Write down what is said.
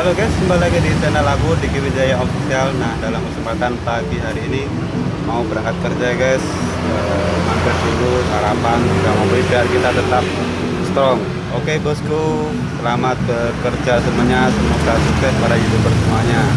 Halo guys, kembali lagi di channel aku di Wijaya Official. Nah, dalam kesempatan pagi hari ini mau berangkat kerja guys. Eh, mampir dulu sarapan, nggak mau beli biar kita tetap strong. Oke bosku, selamat bekerja semuanya. Semoga sukses para youtuber semuanya.